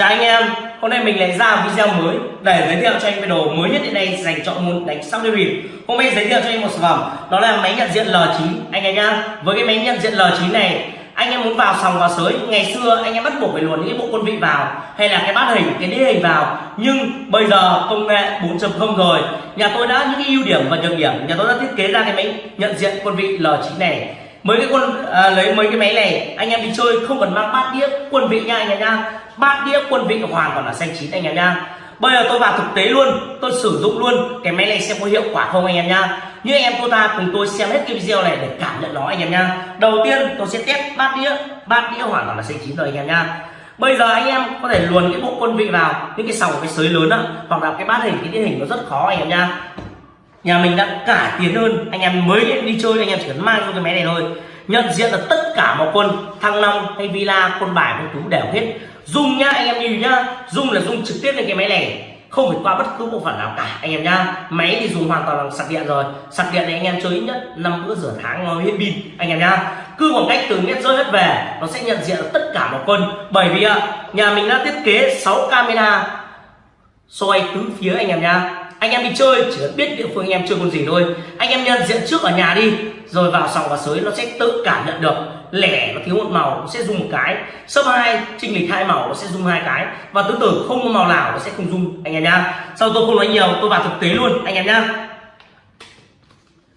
Chào anh em, hôm nay mình lại ra video mới để giới thiệu cho anh về đồ mới nhất hiện nay dành cho môn đánh sóc đĩa bịp. Hôm nay giới thiệu cho anh một sản phẩm, đó là máy nhận diện L9 anh em nhá. Với cái máy nhận diện L9 này, anh em muốn vào sòng vào sới, ngày xưa anh em bắt buộc phải luồn những cái bộ quân vị vào hay là cái bát hình, cái đĩa hình vào. Nhưng bây giờ công nghệ 4.0 rồi, nhà tôi đã những cái ưu điểm và nhược điểm, nhà tôi đã thiết kế ra cái máy nhận diện quân vị L9 này mấy cái quân à, lấy mấy cái máy này anh em đi chơi không cần mang bát đĩa quân vị nha anh em nha bát đĩa quân vị hoàn toàn là xanh chín anh em nha bây giờ tôi vào thực tế luôn, tôi sử dụng luôn, cái máy này xem có hiệu quả không anh em nha như anh em cô ta cùng tôi xem hết cái video này để cảm nhận nó anh em nha đầu tiên tôi sẽ test bát đĩa bát đĩa hoàn toàn là xanh chín rồi anh em nha bây giờ anh em có thể luồn cái bộ quân vị vào, những cái sòng, cái sới lớn á, hoặc là cái bát hình, cái đĩa hình nó rất khó anh em nha nhà mình đã cải tiến hơn, anh em mới đi chơi, anh em chỉ cần mang cho cái máy này thôi. Nhận diện là tất cả mọi quân, thăng long hay villa, quân bài, quân tú đều hết dùng nhá, anh em lưu nhá. Dùng là dùng trực tiếp lên cái máy này. Không phải qua bất cứ bộ phận nào cả, anh em nhá. Máy thì dùng hoàn toàn là sạc điện rồi. Sạc điện này anh em chơi ít nhất năm bữa rửa tháng nó hết pin, anh em nhá. Cứ khoảng cách từ mét rơi hết về, nó sẽ nhận diện tất cả mọi quân bởi vì nhà mình đã thiết kế 6 camera. Soi tứ phía, anh em nhá anh em đi chơi, chỉ cần biết địa phương anh em chơi con gì thôi. Anh em nhận diện trước ở nhà đi, rồi vào sòng và sới nó sẽ tự cảm nhận được. Lẻ nó thiếu một màu nó sẽ dùng một cái. Sấp hai trinh lịch hai màu nó sẽ dùng hai cái. Và tương tự không có màu nào nó sẽ không dùng anh em nhá. Sau tôi không nói nhiều, tôi vào thực tế luôn, anh em nhá.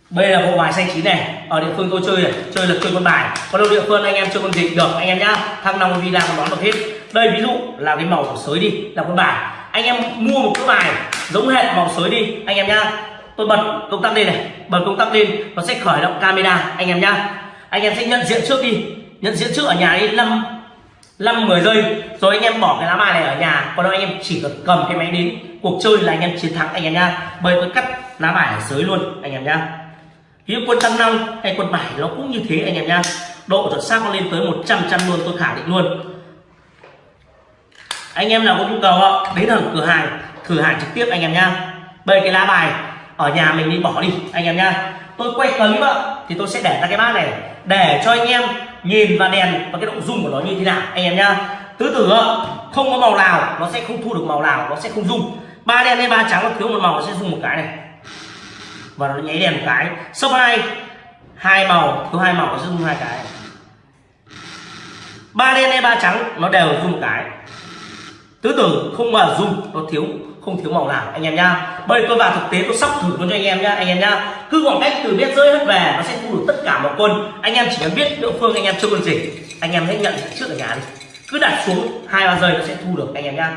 Đây là bộ bài xanh chín này. Ở địa phương tôi chơi này chơi là chơi con bài. Còn đâu địa phương anh em chơi con gì được, anh em nhá. Thăng long villa còn đón được hết. Đây ví dụ là cái màu của sới đi, là con bài. Anh em mua một cái bài giống hệt màu sới đi, anh em nhá. Tôi bật công tắc lên này, bật công tắc lên, nó sẽ khởi động camera, anh em nhá. Anh em sẽ nhận diện trước đi, nhận diện trước ở nhà đi, năm năm, mười giây. Rồi anh em bỏ cái lá bài này ở nhà, còn đâu anh em chỉ cần cầm cái máy đến, cuộc chơi là anh em chiến thắng, anh em nhá. Bởi tôi cắt lá bài ở sới luôn, anh em nhá. Ví quân tăng năm hay quân bảy nó cũng như thế, anh em nhá. Độ chuẩn xác nó lên tới 100 trăm luôn, tôi khẳng định luôn. Anh em nào có nhu cầu đến ở cửa hàng thử hàng trực tiếp anh em nhá. Bây cái lá bài ở nhà mình đi, bỏ đi, anh em nhá. Tôi quay clip ạ, thì tôi sẽ để ra cái bát này để cho anh em nhìn và đèn và cái độ rung của nó như thế nào, anh em nhá. Tứ tử không có màu nào nó sẽ không thu được màu nào, nó sẽ không rung. Ba đen hay ba trắng nó thiếu một màu nó sẽ rung một cái này. Và nó nháy đèn một cái. Số hai hai màu, thiếu hai màu nó sẽ rung hai cái. Ba đen hay ba trắng nó đều rung một cái tứ tử không mà dùng nó thiếu, không thiếu màu nào, anh em nhá. Bây giờ tôi vào thực tế, tôi sắp thử luôn cho anh em nhá, anh em nhá. Cứ khoảng cách từ biết rơi hết về, nó sẽ thu được tất cả một quân. Anh em chỉ cần biết địa phương anh em chưa quân gì, anh em hãy nhận trước ở nhà đi. Cứ đặt xuống hai, ba giây nó sẽ thu được, anh em nhá.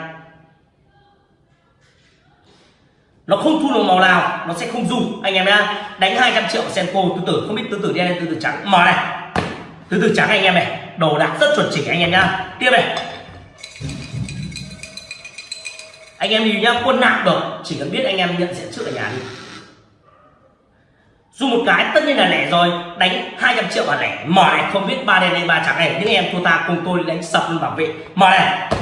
Nó không thu được màu nào, nó sẽ không dùng anh em nhá. Đánh 200 triệu senko tứ tử, không biết tứ tử đen tứ tử trắng. Mở này. Tứ tử trắng anh em này, đồ đạc rất chuẩn chỉnh, anh em nhá. Tiếp này anh em đi nhá, quân nặng được, chỉ cần biết anh em nhận diện trước ở nhà đi. Dù một cái, tất nhiên là lẻ rồi, đánh 200 triệu là lẻ. Mở này không biết ba đèn hay ba trắng này, những em thua ta cùng tôi đánh sập luôn bảo vệ. Mở này,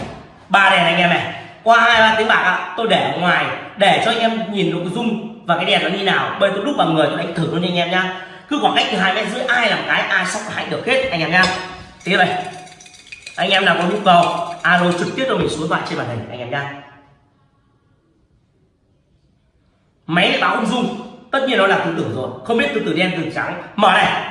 ba đèn anh em này. Qua hai, ba tiếng bạc ạ, tôi để ở ngoài, để cho anh em nhìn được dung và cái đèn nó như nào. Bây tôi đúc bằng người, tôi đánh thử luôn anh em nhá. Cứ khoảng cách từ hai mét rưỡi, ai làm cái, ai sóc hãy được hết, anh em nhá. Tiếp này. Anh em nào có nhu cầu, alo trực tiếp cho mình số thoại trên màn hình, anh em nhá. Máy lại báo không dung tất nhiên nó là tứ tử rồi. Không biết tứ tử đen tứ trắng. Mở này.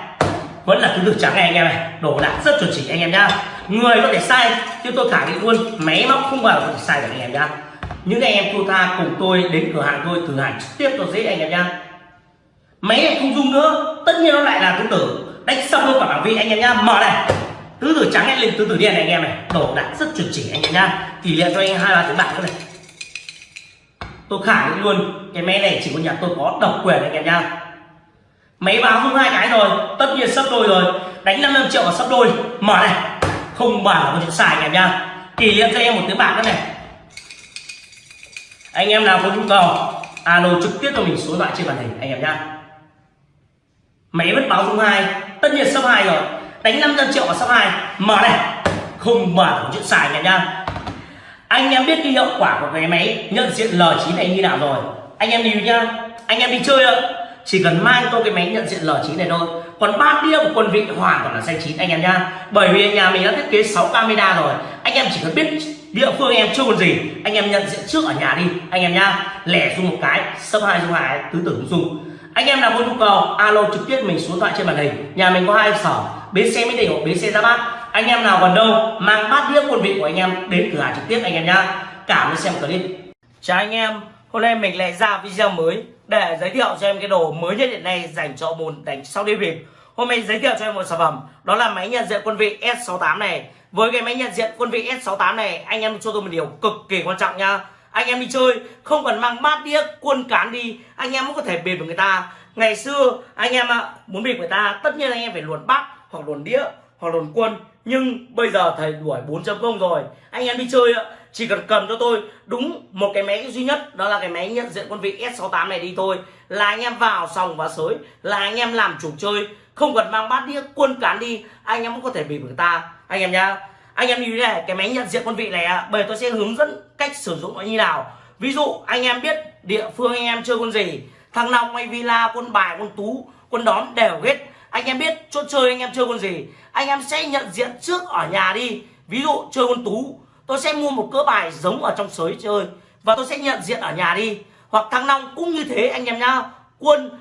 Vẫn là tứ tử trắng này anh em này. Đổ đạt rất chuẩn chỉ anh em nhá. Người có thể sai, chứ tôi khẳng định luôn. Máy móc không bao giờ có thể sai được anh em nhá. Những anh em cô ta cùng tôi đến cửa hàng tôi, thử hàng trực tiếp tôi dễ anh em nhá. Máy này không dung nữa. Tất nhiên nó lại là tứ tử đánh xong luôn cả bảng vị anh em nhá. Mở này. Tứ tử trắng lên tứ tử đen này anh em này. Đổ đạt rất chuẩn chỉ anh em nhá. Tỷ lệ cho anh hai ba tiếng bạc nữa này tôi khẳng định luôn, cái máy này chỉ có nhà tôi có độc quyền anh em nha máy báo không hai cái rồi, tất nhiên sắp đôi rồi. Đánh 55 triệu và sắp đôi. Mở này, không bảo có chuyện xài anh em nha kỷ niệm cho em một tiếng bạc nữa này. Anh em nào có nhu cầu, alo trực tiếp cho mình số điện thoại trên màn hình anh em nhá. Máy vẫn báo dung hai, tất nhiên sắp hai rồi. Đánh 500 triệu và sắp hai. Mở này, không bảo có chuyện xài anh em nhá anh em biết cái hiệu quả của cái máy, nhận diện L9 này như nào rồi. Anh em nhìn nhá. Anh em đi chơi ạ. Chỉ cần mang tôi cái máy nhận diện L9 này thôi. Còn ba đĩa của quân vị hoàn toàn là xanh chín, anh em nhá. Bởi vì nhà mình đã thiết kế 6 camera rồi. Anh em chỉ cần biết địa phương anh em chưa còn gì, anh em nhận diện trước ở nhà đi, anh em nhá. Lẻ dùng một cái, sấp hai dùng hai, tứ tử dùng anh em nào có nhu cầu, alo trực tiếp mình số thoại trên màn hình. Nhà mình có hai sở, bến xe mới đình hoặc bến xe ra bát anh em nào còn đâu, mang bát đĩa quân vị của anh em đến cửa hàng trực tiếp anh em nhá. Cảm ơn xem clip. Chào anh em, hôm nay mình lại ra video mới để giới thiệu cho em cái đồ mới nhất hiện nay dành cho môn đánh sau đi việc hôm nay giới thiệu cho em một sản phẩm, đó là máy nhận diện quân vị S68 này. Với cái máy nhận diện quân vị S68 này, anh em cho tôi một điều cực kỳ quan trọng nha anh em đi chơi, không cần mang bát đĩa, quân cán đi, anh em cũng có thể bịp được người ta. Ngày xưa, anh em ạ, muốn bịp người ta, tất nhiên anh em phải luồn bát hoặc luồn đĩa hoặc luồn quân nhưng bây giờ thầy đuổi 4.0 rồi. Anh em đi chơi chỉ cần cầm cho tôi đúng một cái máy duy nhất, đó là cái máy nhận diện quân vị S68 này đi thôi. Là anh em vào sòng và sới, là anh em làm chủ chơi. Không cần mang bát đĩa, quân cán đi, anh em cũng có thể bị người ta. Anh em nhá. Anh em như thế này, cái máy nhận diện quân vị này bây tôi sẽ hướng dẫn cách sử dụng nó như nào. Ví dụ, anh em biết địa phương anh em chơi con gì. Thằng long hay villa, quân bài, quân tú, quân đón đều hết anh em biết chỗ chơi anh em chơi con gì? Anh em sẽ nhận diện trước ở nhà đi. Ví dụ chơi con tú, tôi sẽ mua một cỡ bài giống ở trong sới chơi. Và tôi sẽ nhận diện ở nhà đi. Hoặc thăng long cũng như thế anh em nhá. Quân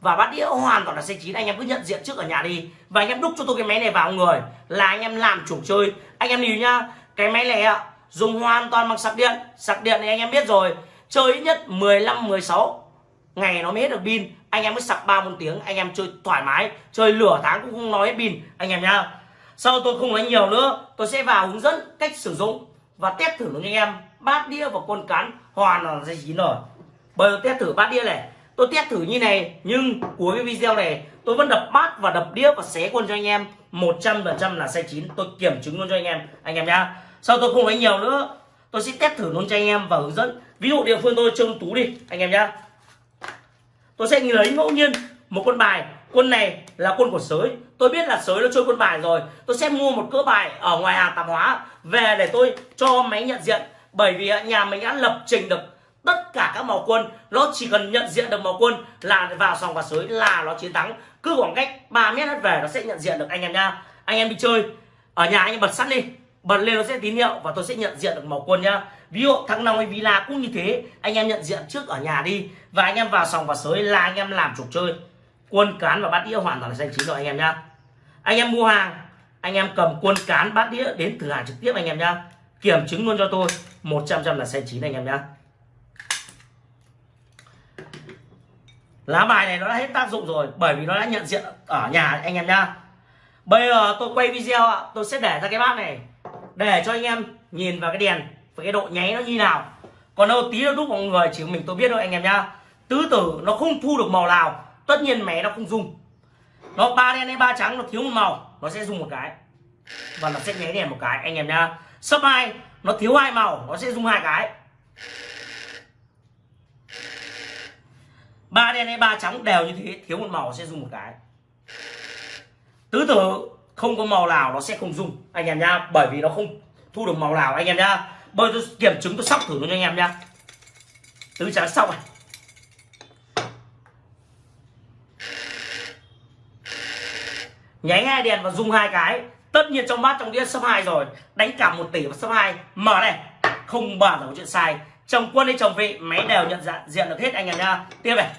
và bát đĩa hoàn toàn là xe chín. Anh em cứ nhận diện trước ở nhà đi. Và anh em đúc cho tôi cái máy này vào người. Là anh em làm chủ chơi. Anh em lưu nhá, cái máy này ạ, dùng hoàn toàn bằng sạc điện. Sạc điện thì anh em biết rồi. Chơi ít nhất 15 16 ngày nó mới hết được pin anh em mới sạc ba một tiếng, anh em chơi thoải mái, chơi lửa tháng cũng không nói pin anh em nhá, sau tôi không nói nhiều nữa, tôi sẽ vào hướng dẫn cách sử dụng và test thử cho anh em. Bát đĩa và con cán hoàn là dây chín rồi bây giờ test thử bát đĩa này. Tôi test thử như này, nhưng cuối cái video này, tôi vẫn đập bát và đập đĩa và xé quân cho anh em. 100% là sai chín, tôi kiểm chứng luôn cho anh em. Anh em nhá, sau tôi không nói nhiều nữa, tôi sẽ test thử luôn cho anh em và hướng dẫn. Ví dụ địa phương tôi trông tú đi, anh em nhá tôi sẽ lấy ngẫu nhiên một quân bài. Quân này là quân của sới. Tôi biết là sới nó chơi quân bài rồi. Tôi sẽ mua một cỡ bài ở ngoài hàng tạp hóa. Về để tôi cho máy nhận diện. Bởi vì nhà mình đã lập trình được tất cả các màu quân. Nó chỉ cần nhận diện được màu quân là vào sòng và sới là nó chiến thắng. Cứ khoảng cách 3 mét hết về nó sẽ nhận diện được anh em nha. Anh em đi chơi. Ở nhà anh em bật sắt đi. Bật lên nó sẽ tín hiệu và tôi sẽ nhận diện được màu quân nhá ví dụ thăng long hay villa cũng như thế. Anh em nhận diện trước ở nhà đi. Và anh em vào sòng và sới là anh em làm trục chơi. Quân cán và bát đĩa hoàn toàn là danh chính rồi anh em nhá. Anh em mua hàng, anh em cầm quân cán, bát đĩa đến thử hàng trực tiếp anh em nhá. Kiểm chứng luôn cho tôi. 100 trăm là xe chín anh em nhá. Lá bài này nó đã hết tác dụng rồi, bởi vì nó đã nhận diện ở nhà anh em nhá. Bây giờ tôi quay video ạ. Tôi sẽ để ra cái bát này, để cho anh em nhìn vào cái đèn với cái độ nháy nó như nào? Còn đâu tí nó đúc mọi người chỉ mình tôi biết thôi, anh em nhá. Tứ tử nó không thu được màu nào. Tất nhiên mé nó không dùng. Nó ba đen hay ba trắng, nó thiếu một màu, nó sẽ dùng một cái. Và nó sẽ nháy đèn một cái, anh em nhá. Sấp hai, nó thiếu hai màu, nó sẽ dùng hai cái. Ba đen hay ba trắng đều như thế, thiếu một màu sẽ dùng một cái. Tứ tử không có màu nào nó sẽ không dùng, anh em nhá. Bởi vì nó không thu được màu nào, anh em nhá bây tôi kiểm chứng tôi sóc thử luôn cho anh em nhá. Tứ trả sóc này. Nháy hai đèn và dùng hai cái. Tất nhiên trong bát trong đĩa sấp hai rồi. Đánh cả một tỷ và sấp hai. Mở này. Không bao giờ có chuyện sai. Chồng quân hay chồng vị, máy đều nhận dạng, diện được hết anh em nhá. Tiếp này.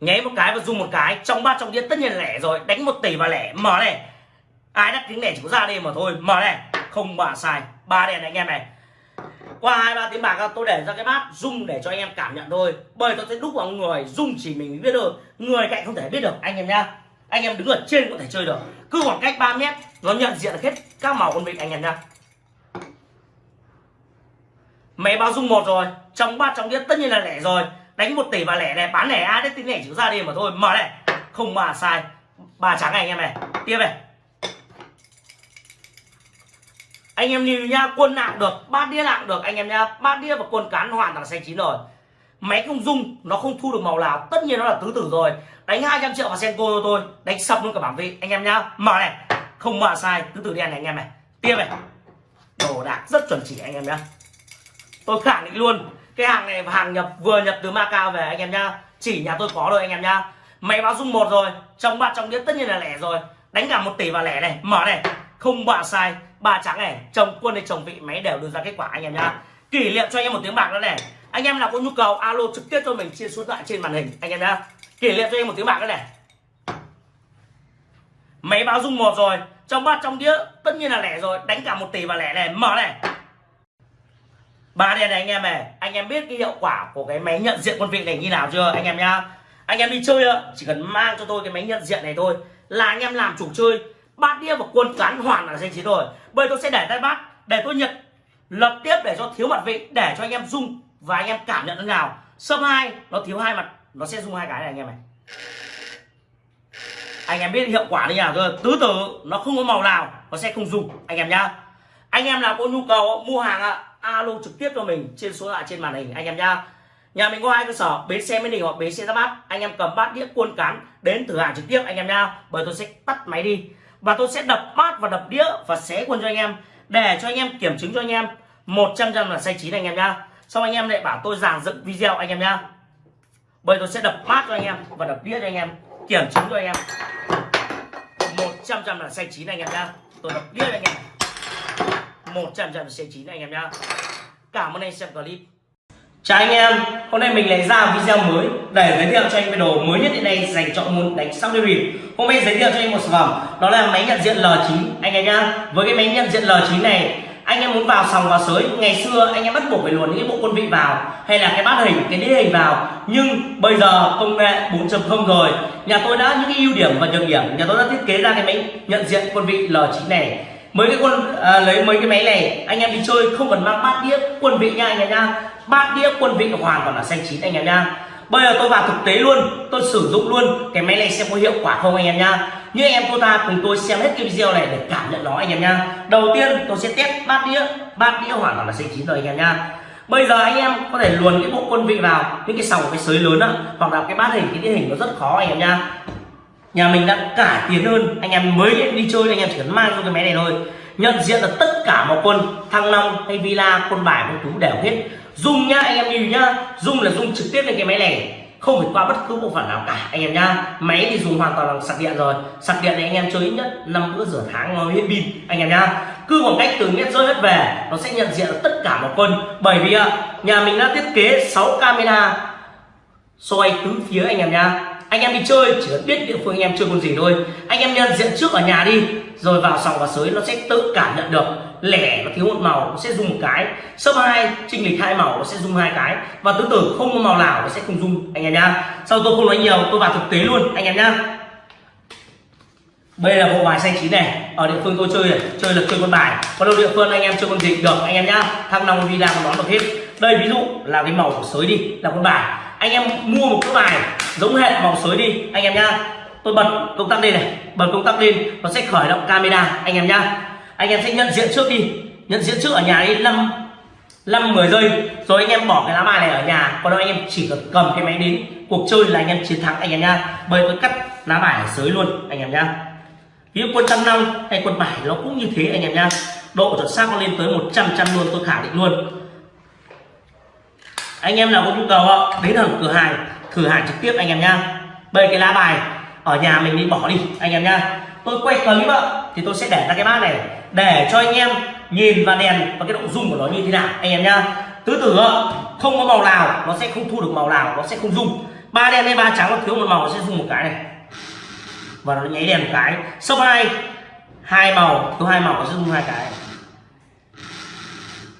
Nháy một cái và dùng một cái. Trong ba trong đĩa tất nhiên là lẻ rồi. Đánh một tỷ và lẻ. Mở này. Ai đắt tiếng lẻ chỉ có ra đây mà thôi. Mở này. Không bà sai. Ba đèn này anh em này. Qua hai, ba tiếng bạc tôi để ra cái bát rung để cho anh em cảm nhận thôi. Bởi tôi sẽ đúc vào người rung chỉ mình biết được người cạnh không thể biết được, anh em nhá. Anh em đứng ở trên có thể chơi được. Cứ khoảng cách 3 mét, nó nhận diện hết các màu con vịt anh em nhá. Máy bao dung một rồi. Trong bát trong đĩa tất nhiên là lẻ rồi đánh một tỷ và lẻ này, bán lẻ ai đấy, tính lẻ chữ ra đi mà thôi. Mở này. Không mà sai. Ba trắng này anh em này. Tiếp này. Anh em nhìn nha, quân nặng được, bát đĩa nặng được. Anh em nha, bát đĩa và quân cán hoàn toàn là xanh chín rồi. Máy không dung nó không thu được màu nào. Tất nhiên nó là tứ tử rồi. Đánh 200 triệu vào senko cho tôi đánh sập luôn cả bảng vị. Anh em nhá mở này. Không mở sai, tứ tử đen này anh em này. Tiếp này. Đồ đạc rất chuẩn chỉ anh em nhá. Tôi khẳng định luôn cái hàng này hàng nhập, vừa nhập từ Macau về anh em nhá. Chỉ nhà tôi có rồi anh em nhá. Máy báo dung một rồi trong ba trong đĩa tất nhiên là lẻ rồi. Đánh cả một tỷ vào lẻ này, mở này. Không bạ sai, ba trắng này, chồng, quân hay chồng vị, máy đều đưa ra kết quả anh em nhá. Kỷ niệm cho anh em một tiếng bạc nữa này. Anh em nào có nhu cầu, alo trực tiếp cho mình, chia số điện thoại trên màn hình, anh em nhá. Kỷ niệm cho anh em một tiếng bạc nữa này. Máy báo dung một rồi trong ba trong đĩa tất nhiên là lẻ rồi. Đánh cả một tỷ vào lẻ này, mở này ba đèn này anh em này, anh em biết cái hiệu quả của cái máy nhận diện quân vị này như nào chưa, anh em nhá? Anh em đi chơi chỉ cần mang cho tôi cái máy nhận diện này thôi, là anh em làm chủ chơi. Bát đĩa và quân cán hoàn là danh chiến rồi. Bây tôi sẽ để tay bát, để tôi nhận. Lập tiếp để cho thiếu mặt vị, để cho anh em dung và anh em cảm nhận thế nào. Sâm hai, nó thiếu hai mặt, nó sẽ dung hai cái này anh em này. Anh em biết hiệu quả như nào chưa? Tứ tử, nó không có màu nào, nó sẽ không dùng anh em nhá. Anh em nào có nhu cầu mua hàng ạ alo trực tiếp cho mình trên số lạ trên màn hình, anh em nhá. Nhà mình có hai cơ sở, bến xe mới đình hoặc bến xe ra bát. Anh em cầm bát đĩa cuôn cán đến thử hàng trực tiếp, anh em nhá. Bởi tôi sẽ tắt máy đi. Và tôi sẽ đập bát và đập đĩa và xé quân cho anh em, để cho anh em kiểm chứng cho anh em. 100 trăm là sai chín anh em nhá. Xong anh em lại bảo tôi giảng dựng video anh em nhá. Bởi tôi sẽ đập bát cho anh em và đập đĩa cho anh em, kiểm chứng cho anh em. 100 trăm là sai chín anh em nhá. Tôi đập đĩa cho anh em. 100 trăm là xay chín anh em nhá cảm ơn anh xem clip Chào anh em, hôm nay mình lại ra video mới để giới thiệu cho anh về đồ mới nhất hiện nay dành cho môn đánh sóc đĩa bịp. Hôm nay giới thiệu cho anh một sản phẩm, đó là máy nhận diện L9 anh em nhá. Với cái máy nhận diện L9 này, anh em muốn vào sòng vào sới, ngày xưa anh em bắt buộc phải luồn những cái bộ quân vị vào hay là cái bát hình, cái đĩa hình vào. Nhưng bây giờ công nghệ 4.0 rồi, nhà tôi đã những cái ưu điểm và nhược điểm, nhà tôi đã thiết kế ra cái máy nhận diện quân vị L9 này mấy cái quân à, lấy mấy cái máy này anh em đi chơi không cần mang bát đĩa quân vị nha anh em nha. Bát đĩa quân vị hoàn toàn là xanh chín anh em nha. Bây giờ tôi vào thực tế luôn tôi sử dụng luôn cái máy này xem có hiệu quả không anh em nha. Như anh em cô ta cùng tôi xem hết cái video này để cảm nhận nó anh em nha. Đầu tiên tôi sẽ test bát đĩa bát đĩa hoàn toàn là xanh chín rồi anh em nha. Bây giờ anh em có thể luồn cái bộ quân vị vào những cái sòng cái sới lớn á hoặc là cái bát hình cái đĩa hình nó rất khó anh em nha nhà mình đã cải tiến hơn, anh em mới đi chơi, anh em chỉ cần mang cho cái máy này thôi. Nhận diện là tất cả mọi quân, thăng long hay villa, quân bài, quân tú đều hết. Dùng nhá, anh em nhìn nhá. Dùng là dùng trực tiếp lên cái máy này. Không phải qua bất cứ bộ phận nào cả, anh em nhá. Máy thì dùng hoàn toàn bằng sạc điện rồi. Sạc điện này anh em chơi ít nhất năm bữa rửa tháng nó hết pin, anh em nhá. Cứ khoảng cách từ mét rơi hết về, nó sẽ nhận diện tất cả mọi quân. Bởi vì nhà mình đã thiết kế 6 camera soi tứ phía anh em nhá anh em đi chơi, chỉ cần biết địa phương anh em chơi con gì thôi. Anh em nhận diện trước ở nhà đi. Rồi vào sòng và sới, nó sẽ tự cảm nhận được. Lẻ nó thiếu một màu, nó sẽ dùng một cái. Sấp hai trinh lịch hai màu, nó sẽ dùng hai cái. Và tứ tử không có màu nào, nó sẽ không dùng anh em nhá sau tôi không nói nhiều, tôi vào thực tế luôn, anh em nhá đây là bộ bài xanh chín này. Ở địa phương tôi chơi này chơi là chơi con bài. Còn đâu địa phương anh em chơi con gì được, anh em nhá thăng long đi làm đón được hết. Đây ví dụ là cái màu của sới đi, là con bài anh em mua một cái bài giống hệ màu sới đi, anh em nhá. Tôi bật công tắc lên này, bật công tắc lên, nó sẽ khởi động camera, anh em nhá. Anh em sẽ nhận diện trước đi, nhận diện trước ở nhà đi, năm năm, mười giây. Rồi anh em bỏ cái lá bài này ở nhà, còn đâu anh em chỉ cần cầm cái máy đến, cuộc chơi là anh em chiến thắng, anh em nhá. Bởi tôi cắt lá bài ở sới luôn, anh em nhá. Ví dụ quân trăm năm hay quân bài nó cũng như thế, anh em nhá. Độ chuẩn xác nó lên tới 100 trăm luôn, tôi khẳng định luôn anh em nào có nhu cầu đến ở cửa hàng, thử hàng trực tiếp anh em nhá. Bây cái lá bài ở nhà mình đi, bỏ đi, anh em nhá. Tôi quay clip ạ, thì tôi sẽ để ra cái bát này, để cho anh em nhìn và đèn và cái độ dung của nó như thế nào, anh em nhá. Tứ tử không có màu nào nó sẽ không thu được màu nào, nó sẽ không dung ba đen hay ba trắng nó thiếu một màu nó sẽ dung một cái này. Và nó nháy đèn một cái. Số hai hai màu, thiếu hai màu nó sẽ rung hai cái.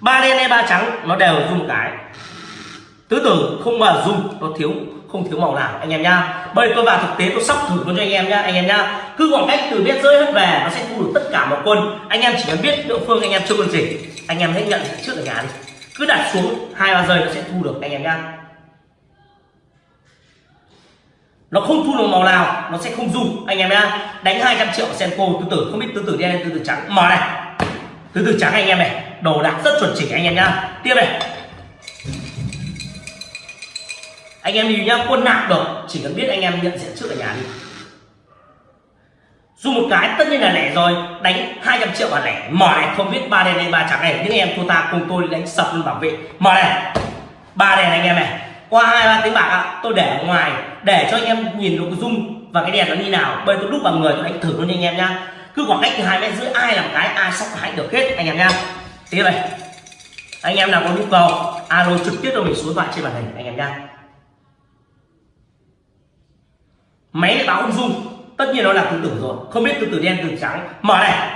Ba đen hay ba trắng nó đều dung một cái tứ tử không mà dùng nó thiếu, không thiếu màu nào, anh em nhá. Bây giờ tôi vào thực tế, tôi sắp thử luôn cho anh em nhá, anh em nhá. Cứ khoảng cách từ biết rơi hết về, nó sẽ thu được tất cả một quân. Anh em chỉ cần biết địa phương anh em chưa quân gì, anh em hãy nhận trước ở nhà đi. Cứ đặt xuống hai, ba giây nó sẽ thu được, anh em nhá. Nó không thu được màu nào, nó sẽ không dùng anh em nhá. Đánh 200 triệu senko, tứ tử, không biết tứ tử đen tứ tử trắng. Mở này, tứ tử trắng anh em này, đồ đạc rất chuẩn chỉnh anh em nhá. Tiếp này. Anh em đi nhá, quân nặng được, chỉ cần biết anh em nhận diện trước ở nhà đi. Dù một cái, tất nhiên là lẻ rồi, đánh 200 triệu và lẻ. Mở này không biết ba đèn hay ba trắng này, những em cô ta cùng tôi đánh sập luôn bảo vệ. Mở này, ba đèn anh em này. Qua hai, ba tiếng bạc ạ, tôi để ở ngoài, để cho anh em nhìn được dung và cái đèn nó như nào. Bây tôi đúc bằng người, tôi đánh thử luôn anh em nhá. Cứ khoảng cách từ hai mét rưỡi, ai làm cái, ai sóc hãy được hết, anh em nhá. Tiếp này. Anh em nào có nhu cầu, alo trực tiếp cho mình số điện thoại trên màn hình, anh em nhá. Máy lại báo không dung tất nhiên nó là tứ tử rồi. Không biết tứ tử đen tứ trắng. Mở này.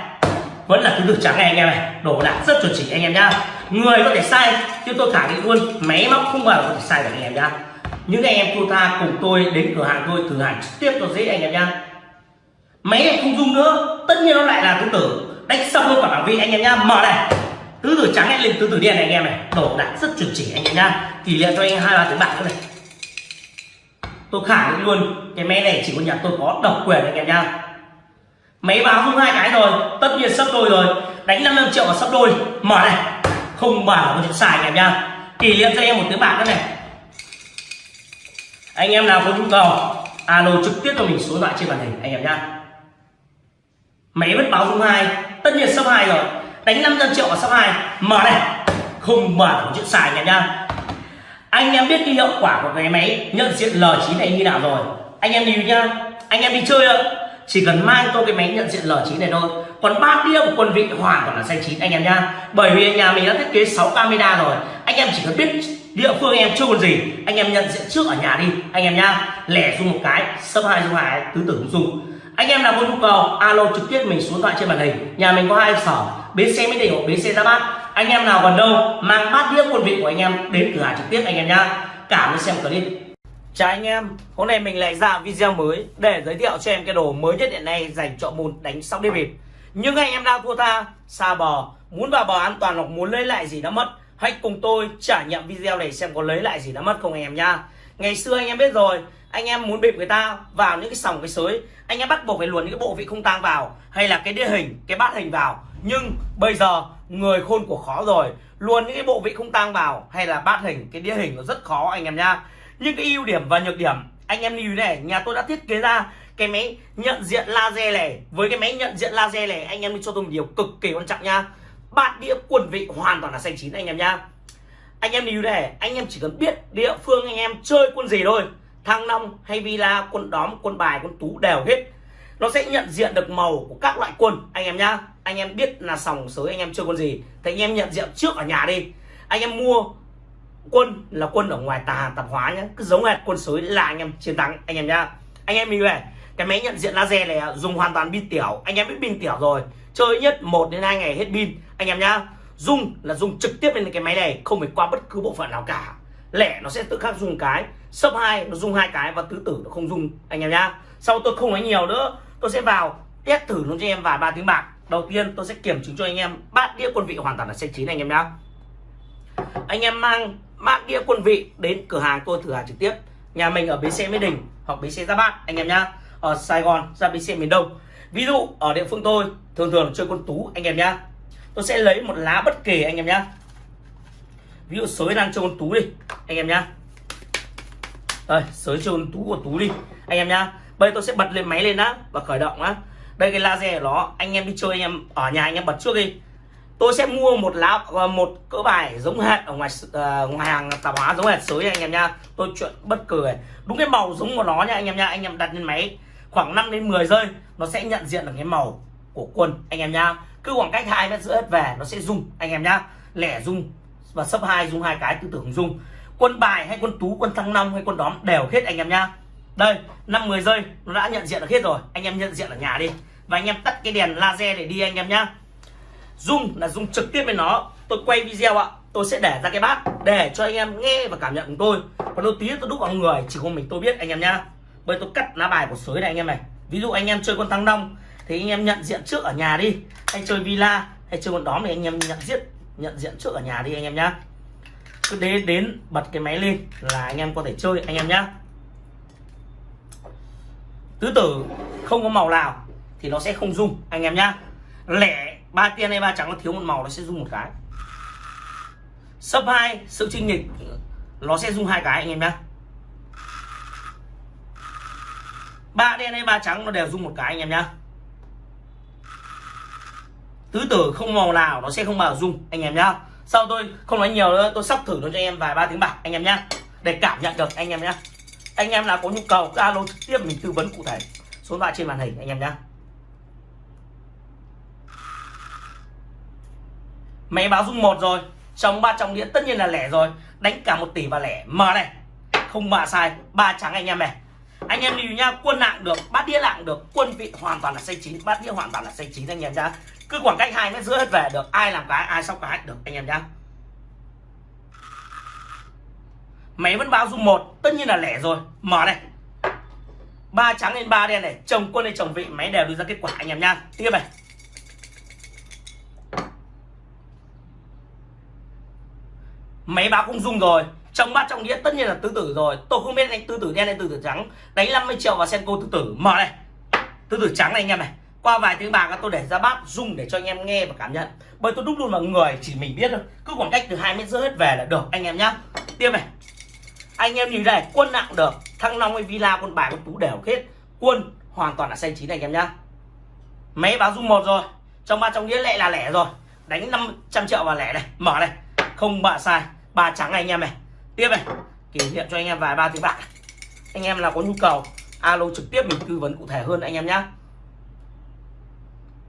Vẫn là tứ tử trắng này anh em này. Đổ đạc rất chuẩn chỉ anh em nhá. Người có thể sai, chứ tôi khẳng định luôn, máy móc không bao giờ có thể sai được anh em nhá. Những anh em thua tha cùng tôi đến cửa hàng tôi, thử hàng trực tiếp cho dễ anh em nhá. Máy này không dung nữa. Tất nhiên nó lại là tứ tử đánh xong luôn cả bảng vị anh em nhá. Mở này. Tứ tử trắng lên tứ tử đen này anh em này. Đổ đạc rất chuẩn chỉ anh em nhá. Tỷ lệ cho anh hai ba tiếng bạc nữa này tôi khẳng định luôn, cái máy này chỉ có nhà tôi có độc quyền anh em nhá. Máy báo không hai cái rồi, tất nhiên sắp đôi rồi. Đánh 55 triệu và sắp đôi. Mở này, không bảo có chuyện xài anh em nhá. Kỷ niệm cho em một tiếng bạc nữa này. Anh em nào có nhu cầu, alo trực tiếp cho mình số điện thoại trên màn hình anh em nhá. Máy vẫn báo không hai, tất nhiên sắp hai rồi. Đánh 500 triệu và sắp hai. Mở này, không bảo có chuyện xài anh em nhá anh em biết cái hiệu quả của cái máy, nhận diện L9 này như nào rồi. Anh em nhìn nhá. Anh em đi chơi ạ. Chỉ cần mang tôi cái máy nhận diện L9 này thôi. Còn ba đĩa của quân vị hoàn toàn là xanh chín, anh em nhá. Bởi vì nhà mình đã thiết kế 6 camera rồi. Anh em chỉ cần biết địa phương em chưa còn gì, anh em nhận diện trước ở nhà đi, anh em nhá. Lẻ dùng một cái, sấp hai dùng hai, tứ tưởng dùng anh em nào có nhu cầu, alo trực tiếp mình xuống thoại trên màn hình. Nhà mình có hai sở, bến xe mới đình hoặc bến xe ra bát anh em nào còn đâu mang bát đĩa quân vị của anh em đến cửa hàng trực tiếp anh em nhá cảm ơn xem clip Chào anh em, hôm nay mình lại ra video mới để giới thiệu cho em cái đồ mới nhất hiện nay dành cho môn đánh sóc đĩa bịp. Nhưng anh em đang thua tha, xa bò, muốn vào bò an toàn hoặc muốn lấy lại gì đã mất, hãy cùng tôi trải nghiệm video này xem có lấy lại gì đã mất không anh em nhá. Ngày xưa anh em biết rồi, anh em muốn bịp người ta vào những cái sòng cái sới, anh em bắt buộc phải luồn những cái bộ vị không tang vào hay là cái đĩa hình, cái bát hình vào. Nhưng bây giờ người khôn của khó rồi, luôn những cái bộ vị không tang vào hay là bát hình, cái đĩa hình nó rất khó anh em nhá. Nhưng cái ưu điểm và nhược điểm anh em lưu này nhà tôi đã thiết kế ra cái máy nhận diện laser này. Với cái máy nhận diện laser này anh em đi cho tôi một điều cực kỳ quan trọng nha bát đĩa quần vị hoàn toàn là xanh chín anh em nhá. Anh em lưu này anh em chỉ cần biết địa phương anh em chơi quân gì thôi. Thăng long hay villa quân đóm quân bài quân tú đều hết nó sẽ nhận diện được màu của các loại quân anh em nhá, anh em biết là sòng sới anh em chơi quân gì, thì anh em nhận diện trước ở nhà đi. Anh em mua quân là quân ở ngoài tà, tạp hóa nhá, cứ giống hệt quân sới là anh em chiến thắng, anh em nhá. Anh em mình về cái máy nhận diện laser này dùng hoàn toàn pin tiểu. Anh em biết pin tiểu rồi, chơi nhất 1 đến 2 ngày hết pin, anh em nhá. Dùng là dùng trực tiếp lên cái máy này, không phải qua bất cứ bộ phận nào cả. Lẻ nó sẽ tự khắc dùng cái sấp hai nó dùng hai cái và tứ tử nó không dùng, anh em nhá. Sau tôi không nói nhiều nữa tôi sẽ vào, test thử luôn cho em vài ba tiếng bạc. Đầu tiên, tôi sẽ kiểm chứng cho anh em bát đĩa quân vị hoàn toàn là xanh chín anh em nhá. Anh em mang bát đĩa quân vị đến cửa hàng tôi thử hàng trực tiếp. Nhà mình ở bến xe mỹ đình hoặc bến xe gia bát, anh em nhá. Ở sài gòn ra bến xe miền đông. Ví dụ, ở địa phương tôi, thường thường chơi quân tú, anh em nhá. Tôi sẽ lấy một lá bất kỳ anh em nhá. Ví dụ sới đang chơi con tú đi, anh em nhá. Đây, sới chơi con tú của tú đi, anh em nhá bây tôi sẽ bật lên máy lên á và khởi động á. Đây cái laser của nó anh em đi chơi anh em ở nhà anh em bật trước đi. Tôi sẽ mua một lá ờ, một cỡ bài giống hệt ở ngoài uh, ngoài hàng tạp hóa giống hệt sới anh em nha. Tôi chuyện bất cười đúng cái màu giống của nó nha anh em nha. Anh em đặt lên máy khoảng 5 đến 10 giây nó sẽ nhận diện được cái màu của quân anh em nha. Cứ khoảng cách hai mét giữa hết về nó sẽ rung anh em nhá lẻ rung và sấp hai rung hai cái tư tưởng rung quân bài hay quân tú quân thăng long hay quân đóm đều hết anh em nhá đây năm 10 giây nó đã nhận diện được hết rồi anh em nhận diện ở nhà đi và anh em tắt cái đèn laser để đi anh em nhá Zoom là dùng trực tiếp với nó tôi quay video ạ tôi sẽ để ra cái bát để cho anh em nghe và cảm nhận của tôi còn đôi tí tôi đúc vào người chỉ có mình tôi biết anh em nhá bây tôi cắt lá bài của sới này anh em này ví dụ anh em chơi con thăng long thì anh em nhận diện trước ở nhà đi hay chơi villa hay chơi con đóm thì anh em nhận diện nhận diện trước ở nhà đi anh em nhá cứ đến đến bật cái máy lên là anh em có thể chơi anh em nhá tứ tử không có màu nào thì nó sẽ không rung, anh em nhá. Lẻ ba tiên hay ba trắng nó thiếu một màu nó sẽ rung một cái. Sấp hai, sự chinh nghịch nó sẽ rung hai cái, anh em nhá. Ba đen hay ba trắng nó đều rung một cái, anh em nhá. Tứ tử không màu nào nó sẽ không bao rung, anh em nhá. Sau tôi không nói nhiều nữa, tôi sắp thử nó cho anh em vài ba tiếng bạc, anh em nhá. Để cảm nhận được, anh em nhé anh em nào có nhu cầu, cứ alo trực tiếp mình tư vấn cụ thể. Số điện thoại trên màn hình, anh em nhé máy báo dung một rồi. Trong ba trong đĩa tất nhiên là lẻ rồi. Đánh cả một tỷ và lẻ. Mở này. Không bạ sai. Ba trắng anh em này. Anh em lưu nha, quân nặng được, bát đĩa nặng được, quân vị hoàn toàn là xây chín, bát đĩa hoàn toàn là xây chín anh em nhá. Cứ khoảng cách hai mét giữa hết về được, ai làm cái, ai sóc cái được, anh em nhá. Máy vẫn báo dung một, tất nhiên là lẻ rồi. Mở này. Ba trắng lên ba đen này, chồng quân lên chồng vị, máy đều đưa ra kết quả, anh em nha tiếp này. Máy báo cũng dung rồi, trong bát trong đĩa tất nhiên là tứ tử rồi. Tôi không biết anh tứ tử đen hay tứ tử trắng, đánh 50 triệu vào senko tứ tử. Mở này. Tứ tử trắng này anh em này. Qua vài tiếng bạc, tôi để ra bát dung để cho anh em nghe và cảm nhận. Bởi tôi đúc luôn vào người, chỉ mình biết thôi. Cứ khoảng cách từ hai mét rưỡi hết về là được, anh em nhá. Tiếp này anh em nhìn này, quân nặng được. Thăng long hay villa con bài con tú đều hết. Quân hoàn toàn là xanh chín anh em nhá. Máy báo dung một rồi. Trong ba trong đĩa lệ là lẻ rồi. Đánh 500 triệu vào lẻ này. Mở này. Không bạ sai. Ba trắng này, anh em này. Tiếp này. Kỷ niệm cho anh em vài ba tiếng bạc. Anh em là có nhu cầu, alo trực tiếp mình tư vấn cụ thể hơn anh em nhá.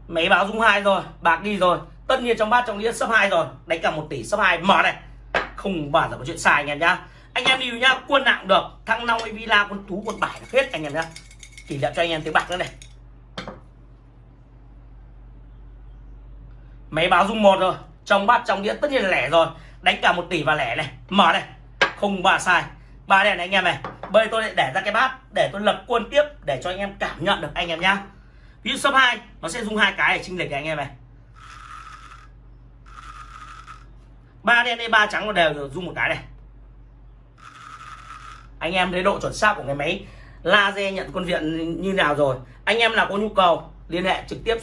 Máy báo dung hai rồi. Bạc đi rồi. Tất nhiên trong bát trong đĩa sấp hai rồi. Đánh cả một tỷ sấp hai. Mở này. Không bao giờ có chuyện sai, anh em nhá anh em đi nhá quân nặng được. Thăng long villa con tú con bài là hết anh em nhá. Chỉ đạo cho anh em tiếng bạc nữa này. Máy báo dung một rồi. Trong bát, trong đĩa, tất nhiên là lẻ rồi. Đánh cả một tỷ và lẻ này. Mở này. Không ba sai. Ba đèn này anh em này. Bây tôi lại để ra cái bát, để tôi lập quân tiếp, để cho anh em cảm nhận được anh em nhá. Ví dụ số 2 nó sẽ dùng hai cái để chinh lệch anh em này. Ba đen đây ba trắng nó đều dùng một cái này anh em thấy độ chuẩn xác của cái máy laser nhận con viện như nào rồi. Anh em nào có nhu cầu, liên hệ trực tiếp